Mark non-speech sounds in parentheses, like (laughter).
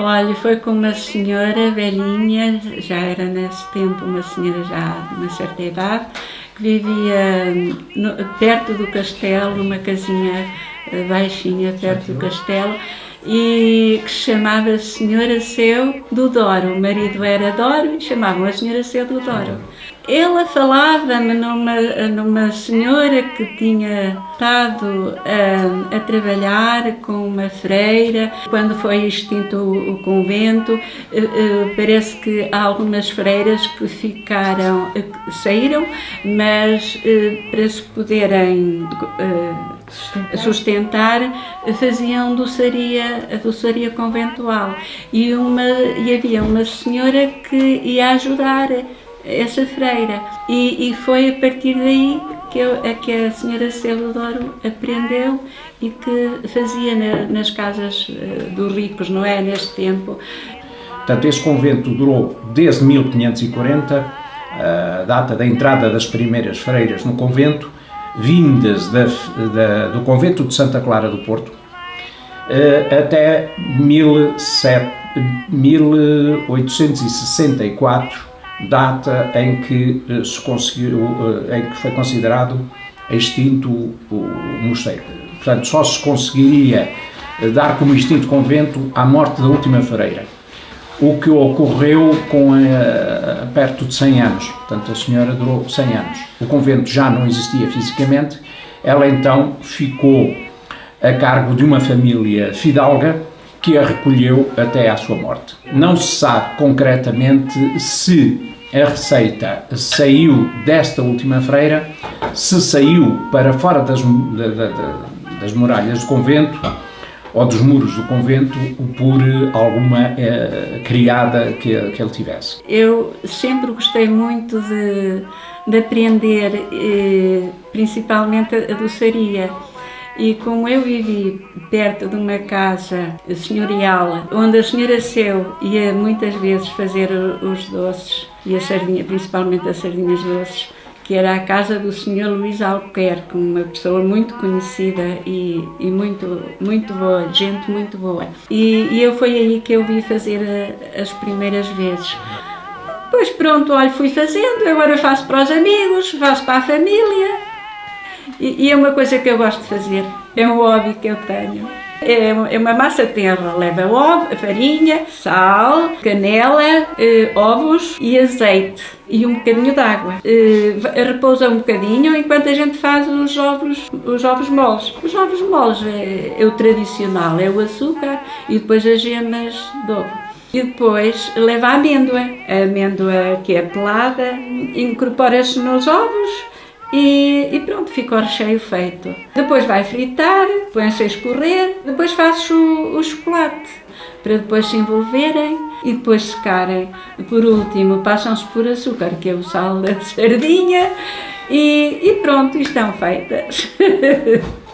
Olha, foi com uma senhora velhinha, já era nesse tempo uma senhora já de uma certa idade, que vivia no, perto do castelo, numa casinha eh, baixinha perto do castelo, e que se chamava Senhora Seu do Doro. O marido era Doro e chamavam a Senhora Seu do Doro. Ela falava-me numa, numa senhora que tinha estado a, a, trabalhar com uma freira quando foi extinto o, o convento. Uh, uh, parece que há algumas freiras que ficaram, uh, saíram, mas para se poderem sustentar, faziam doçaria, a doçaria conventual. E, uma, e havia uma senhora que ia ajudar essa freira. E, e foi a partir daí que, eu, a, que a senhora Celodoro aprendeu e que fazia na, nas casas uh, dos ricos, não é? Neste tempo. Portanto, esse convento durou desde 1540, a data da entrada das primeiras freiras no convento, vindas da, da, do convento de Santa Clara do Porto, uh, até 1864, data em que eh, se conseguiu, eh, em que foi considerado extinto o mosteiro. Portanto, só se conseguiria eh, dar como extinto convento à morte da última freira, o que ocorreu com a, perto de 100 anos. Portanto, a senhora durou 100 anos. O convento já não existia fisicamente, ela então ficou a cargo de uma família fidalga que a recolheu até à sua morte. Não se sabe concretamente se a receita saiu desta última freira, se saiu para fora das, das muralhas do convento ou dos muros do convento por alguma eh, criada que, que ele tivesse. Eu sempre gostei muito de, de aprender, eh, principalmente a doçaria. E como eu vivi perto de uma casa senhorial, onde a senhora Seu ia muitas vezes fazer os doces e a sardinha, principalmente as sardinhas doces, que era a casa do senhor Luís Albuquerque, uma pessoa muito conhecida e, e muito, muito boa, gente muito boa. E, e eu foi aí que eu vi fazer a, as primeiras vezes. Pois pronto, olha, fui fazendo, agora faço para os amigos, faço para a família, e, e, é uma coisa que eu gosto de fazer, é um hobby que eu tenho. É, é uma massa terra, leva ovo, farinha, sal, canela, eh, ovos e azeite e um bocadinho de água. Eh, repousa um bocadinho enquanto a gente faz os ovos, os ovos moles. Os ovos moles é, é o tradicional, é o açúcar e depois as gemas de ovo. E depois leva a amêndoa, a amêndoa que é pelada, incorpora-se nos ovos e, e, pronto, fica o recheio feito. Depois vai fritar, põe-se a escorrer, depois fazes o, o chocolate para depois se envolverem e depois secarem. Por último, passam-se por açúcar, que é o sal da (laughs) sardinha, e, e pronto, estão feitas. (laughs)